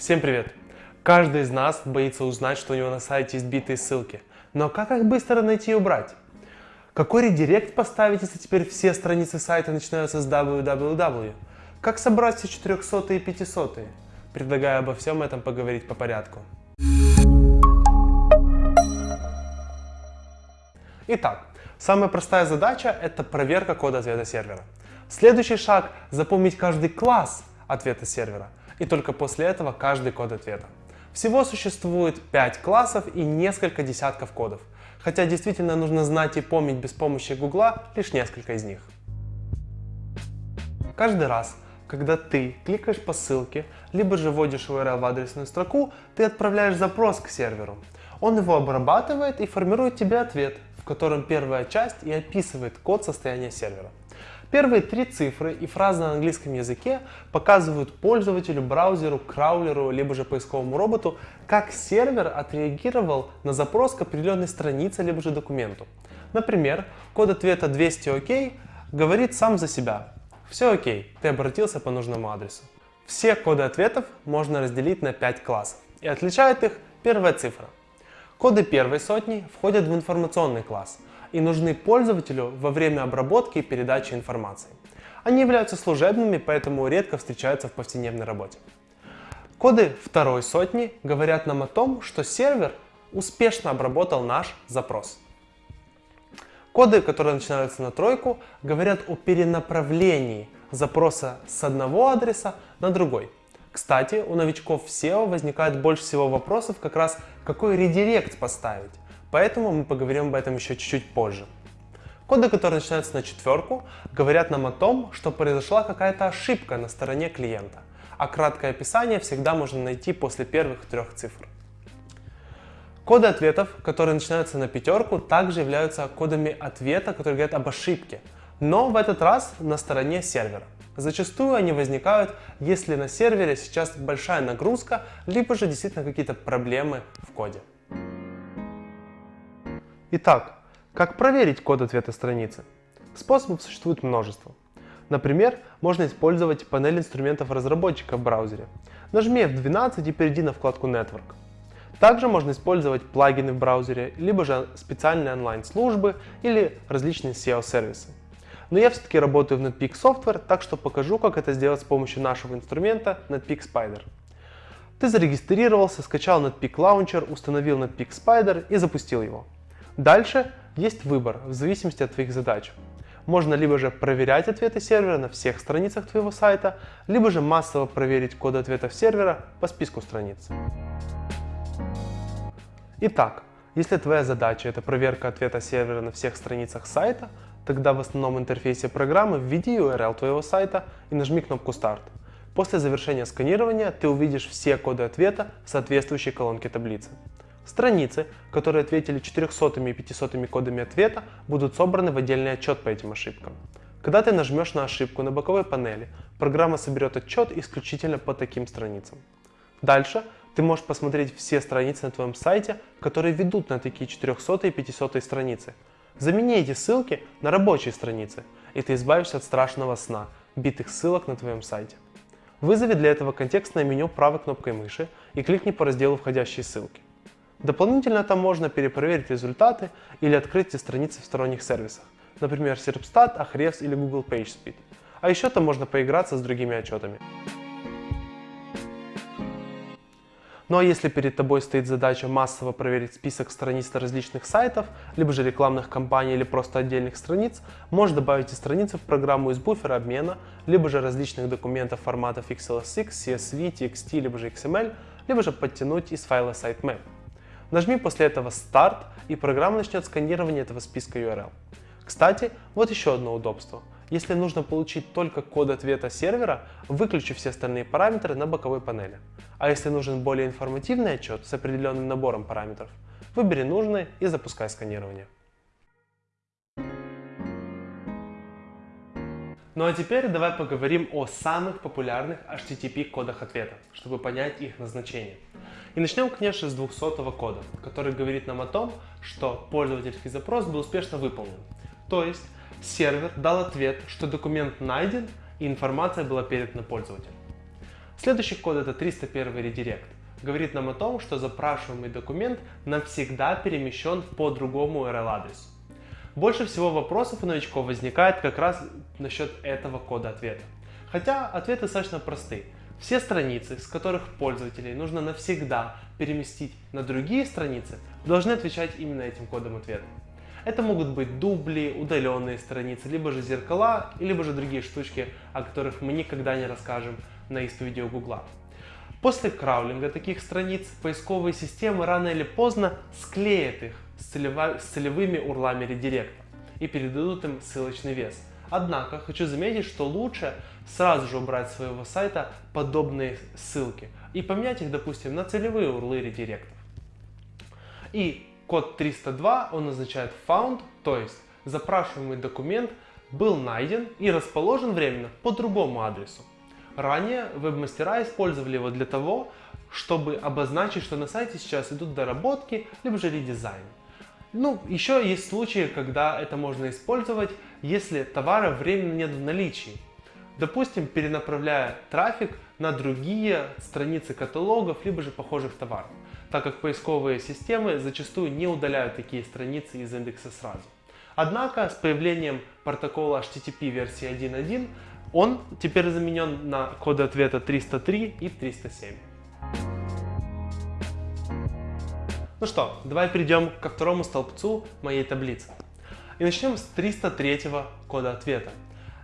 Всем привет! Каждый из нас боится узнать, что у него на сайте есть битые ссылки. Но как их быстро найти и убрать? Какой редирект поставить, если теперь все страницы сайта начинаются с www? Как собрать все 400 и 500? Предлагаю обо всем этом поговорить по порядку. Итак, самая простая задача – это проверка кода ответа сервера. Следующий шаг – запомнить каждый класс ответа сервера, и только после этого каждый код ответа. Всего существует 5 классов и несколько десятков кодов, хотя действительно нужно знать и помнить без помощи гугла лишь несколько из них. Каждый раз, когда ты кликаешь по ссылке, либо же вводишь URL в адресную строку, ты отправляешь запрос к серверу. Он его обрабатывает и формирует тебе ответ, в котором первая часть и описывает код состояния сервера. Первые три цифры и фразы на английском языке показывают пользователю, браузеру, краулеру, либо же поисковому роботу, как сервер отреагировал на запрос к определенной странице, либо же документу. Например, код ответа 200 ОК говорит сам за себя. Все окей, ты обратился по нужному адресу. Все коды ответов можно разделить на 5 классов, и отличает их первая цифра. Коды первой сотни входят в информационный класс – и нужны пользователю во время обработки и передачи информации. Они являются служебными, поэтому редко встречаются в повседневной работе. Коды второй сотни говорят нам о том, что сервер успешно обработал наш запрос. Коды, которые начинаются на тройку, говорят о перенаправлении запроса с одного адреса на другой. Кстати, у новичков в SEO возникает больше всего вопросов как раз, какой редирект поставить. Поэтому мы поговорим об этом еще чуть-чуть позже. Коды, которые начинаются на четверку, говорят нам о том, что произошла какая-то ошибка на стороне клиента, а краткое описание всегда можно найти после первых трех цифр. Коды ответов, которые начинаются на пятерку, также являются кодами ответа, которые говорят об ошибке, но в этот раз на стороне сервера. Зачастую они возникают, если на сервере сейчас большая нагрузка, либо же действительно какие-то проблемы в коде. Итак, как проверить код ответа страницы? Способов существует множество. Например, можно использовать панель инструментов разработчика в браузере. Нажми F12 и перейди на вкладку Network. Также можно использовать плагины в браузере, либо же специальные онлайн-службы или различные SEO-сервисы. Но я все-таки работаю в Netpeak Software, так что покажу, как это сделать с помощью нашего инструмента Netpeak Spider. Ты зарегистрировался, скачал Netpeak Launcher, установил Netpeak Spider и запустил его. Дальше есть выбор в зависимости от твоих задач. Можно либо же проверять ответы сервера на всех страницах твоего сайта, либо же массово проверить код ответов сервера по списку страниц. Итак, если твоя задача это проверка ответа сервера на всех страницах сайта, тогда в основном интерфейсе программы введи URL твоего сайта и нажми кнопку Start. После завершения сканирования ты увидишь все коды ответа в соответствующей колонке таблицы. Страницы, которые ответили 400 и 500 кодами ответа, будут собраны в отдельный отчет по этим ошибкам. Когда ты нажмешь на ошибку на боковой панели, программа соберет отчет исключительно по таким страницам. Дальше ты можешь посмотреть все страницы на твоем сайте, которые ведут на такие 400 и 500 страницы. Замени эти ссылки на рабочие страницы, и ты избавишься от страшного сна, битых ссылок на твоем сайте. Вызови для этого контекстное меню правой кнопкой мыши и кликни по разделу «Входящие ссылки». Дополнительно там можно перепроверить результаты или открыть эти страницы в сторонних сервисах, например, Serpstat, Ahrefs или Google PageSpeed. А еще там можно поиграться с другими отчетами. Ну а если перед тобой стоит задача массово проверить список страниц различных сайтов, либо же рекламных кампаний или просто отдельных страниц, можешь добавить эти страницы в программу из буфера обмена, либо же различных документов форматов XLSX, CSV, TXT, либо же XML, либо же подтянуть из файла sitemap. Нажми после этого «Старт» и программа начнет сканирование этого списка URL. Кстати, вот еще одно удобство. Если нужно получить только код ответа сервера, выключи все остальные параметры на боковой панели. А если нужен более информативный отчет с определенным набором параметров, выбери нужный и запускай сканирование. Ну а теперь давай поговорим о самых популярных HTTP кодах ответа, чтобы понять их назначение. И начнем, конечно, с 200 кода, который говорит нам о том, что пользовательский запрос был успешно выполнен. То есть сервер дал ответ, что документ найден и информация была передана пользователю. Следующий код это 301 редирект. Говорит нам о том, что запрашиваемый документ навсегда перемещен по другому URL-адресу. Больше всего вопросов у новичков возникает как раз насчет этого кода ответа. Хотя ответы достаточно просты. Все страницы, с которых пользователей нужно навсегда переместить на другие страницы, должны отвечать именно этим кодом ответа. Это могут быть дубли, удаленные страницы, либо же зеркала, либо же другие штучки, о которых мы никогда не расскажем на исповеди Гугла. После краулинга таких страниц поисковые системы рано или поздно склеят их с, целево с целевыми урлами редиректа и передадут им ссылочный вес. Однако хочу заметить, что лучше сразу же убрать с своего сайта подобные ссылки и поменять их, допустим, на целевые урлы редиректов. И код 302, он означает found, то есть запрашиваемый документ был найден и расположен временно по другому адресу. Ранее веб-мастера использовали его для того, чтобы обозначить, что на сайте сейчас идут доработки, либо же редизайн. Ну, еще есть случаи, когда это можно использовать, если товара временно нет в наличии. Допустим, перенаправляя трафик на другие страницы каталогов, либо же похожих товаров, так как поисковые системы зачастую не удаляют такие страницы из индекса сразу. Однако с появлением протокола HTTP версии 1.1 он теперь заменен на коды ответа 303 и 307. Ну что, давай перейдем ко второму столбцу моей таблицы. И начнем с 303 кода ответа.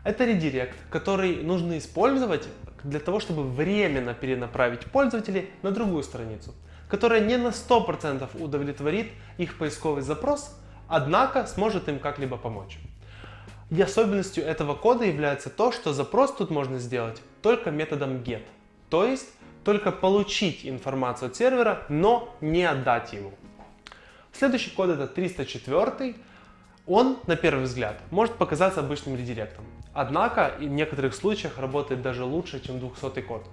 Это редирект, который нужно использовать для того, чтобы временно перенаправить пользователей на другую страницу, которая не на 100% удовлетворит их поисковый запрос, однако сможет им как-либо помочь. И особенностью этого кода является то, что запрос тут можно сделать только методом get, то есть только получить информацию от сервера, но не отдать ему. Следующий код это 304. Он, на первый взгляд, может показаться обычным редиректом. Однако, в некоторых случаях работает даже лучше, чем 200 код.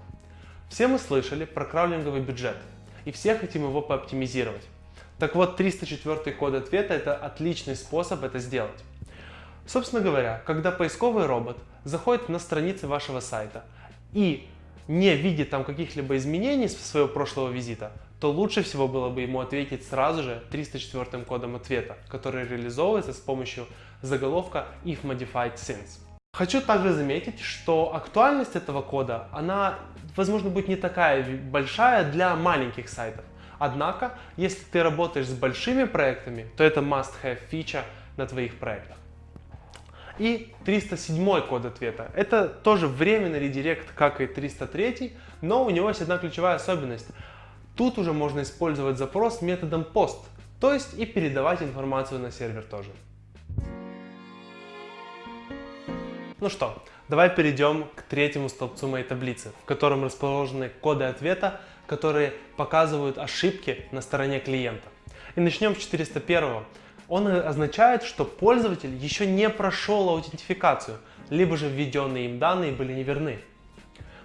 Все мы слышали про краулинговый бюджет, и все хотим его пооптимизировать. Так вот, 304 код ответа это отличный способ это сделать. Собственно говоря, когда поисковый робот заходит на страницы вашего сайта и не видит там каких-либо изменений с своего прошлого визита, то лучше всего было бы ему ответить сразу же 304 кодом ответа, который реализовывается с помощью заголовка if modified since. Хочу также заметить, что актуальность этого кода, она, возможно, будет не такая большая для маленьких сайтов. Однако, если ты работаешь с большими проектами, то это must-have фича на твоих проектах. И 307 код ответа. Это тоже временный редирект, как и 303, но у него есть одна ключевая особенность. Тут уже можно использовать запрос методом POST, то есть и передавать информацию на сервер тоже. Ну что, давай перейдем к третьему столбцу моей таблицы, в котором расположены коды ответа, которые показывают ошибки на стороне клиента. И начнем с 401 он означает, что пользователь еще не прошел аутентификацию, либо же введенные им данные были неверны.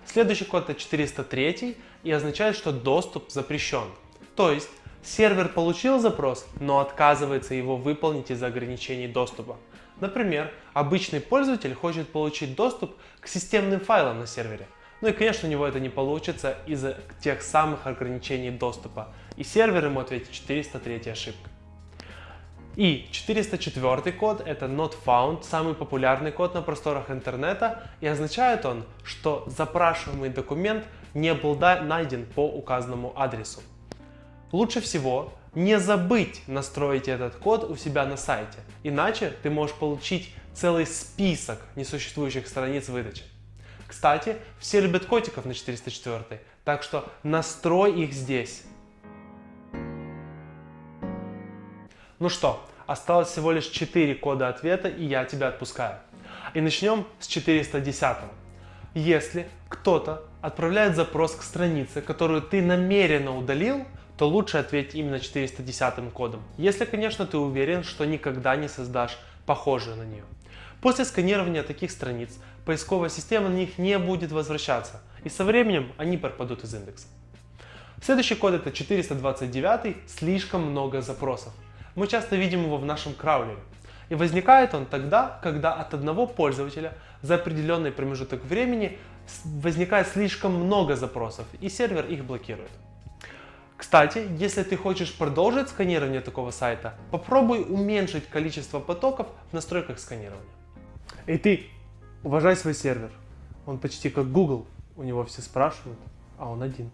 Следующий код это 403 и означает, что доступ запрещен. То есть сервер получил запрос, но отказывается его выполнить из-за ограничений доступа. Например, обычный пользователь хочет получить доступ к системным файлам на сервере. Ну и конечно у него это не получится из-за тех самых ограничений доступа. И сервер ему ответит 403 ошибка. И 404 код это not found, самый популярный код на просторах интернета, и означает он, что запрашиваемый документ не был найден по указанному адресу. Лучше всего не забыть настроить этот код у себя на сайте, иначе ты можешь получить целый список несуществующих страниц выдачи. Кстати, все любят котиков на 404, так что настрой их здесь. Ну что, осталось всего лишь 4 кода ответа и я тебя отпускаю. И начнем с 410. Если кто-то отправляет запрос к странице, которую ты намеренно удалил, то лучше ответить именно 410 кодом. Если, конечно, ты уверен, что никогда не создашь похожую на нее. После сканирования таких страниц поисковая система на них не будет возвращаться, и со временем они пропадут из индекса. Следующий код это 429, слишком много запросов мы часто видим его в нашем краулере. И возникает он тогда, когда от одного пользователя за определенный промежуток времени возникает слишком много запросов, и сервер их блокирует. Кстати, если ты хочешь продолжить сканирование такого сайта, попробуй уменьшить количество потоков в настройках сканирования. И ты, уважай свой сервер. Он почти как Google, у него все спрашивают, а он один.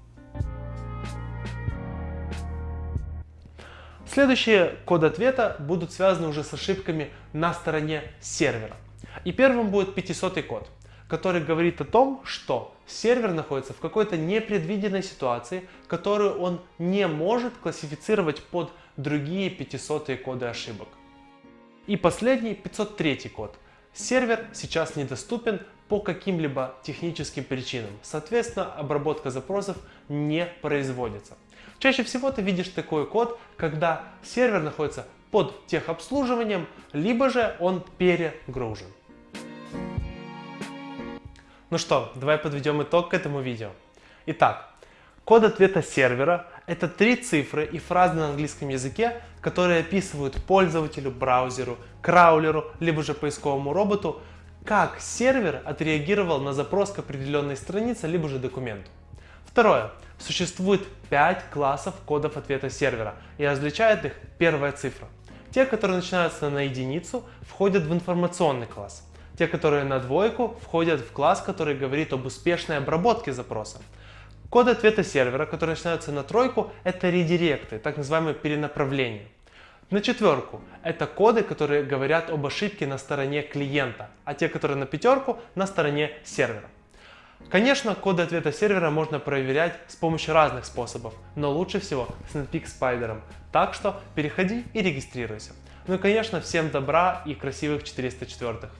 Следующие коды ответа будут связаны уже с ошибками на стороне сервера. И первым будет 500 код, который говорит о том, что сервер находится в какой-то непредвиденной ситуации, которую он не может классифицировать под другие 500 коды ошибок. И последний 503 код. Сервер сейчас недоступен по каким-либо техническим причинам. Соответственно, обработка запросов не производится. Чаще всего ты видишь такой код, когда сервер находится под техобслуживанием, либо же он перегружен. Ну что, давай подведем итог к этому видео. Итак, код ответа сервера – это три цифры и фразы на английском языке, которые описывают пользователю, браузеру, краулеру, либо же поисковому роботу, как сервер отреагировал на запрос к определенной странице, либо же документу. Второе. Существует 5 классов кодов ответа сервера и различает их первая цифра. Те, которые начинаются на единицу, входят в информационный класс. Те, которые на двойку, входят в класс, который говорит об успешной обработке запроса. Коды ответа сервера, которые начинаются на тройку, это редиректы, так называемые перенаправления. На четверку это коды, которые говорят об ошибке на стороне клиента, а те, которые на пятерку, на стороне сервера. Конечно, коды ответа сервера можно проверять с помощью разных способов, но лучше всего с Netpeak Spider. Так что переходи и регистрируйся. Ну и конечно, всем добра и красивых 404.